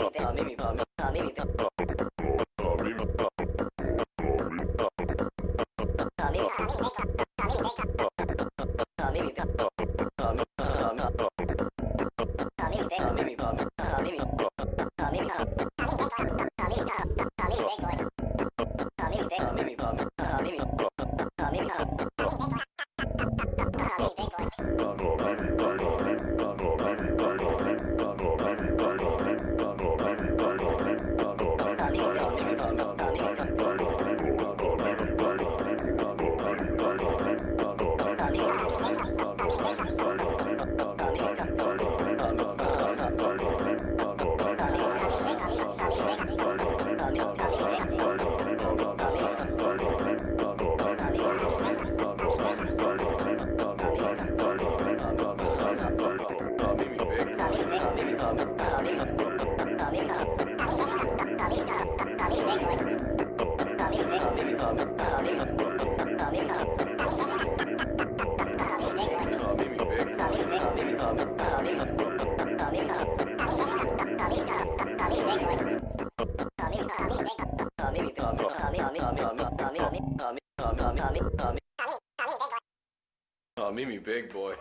Maybe. Mimi Big Boy.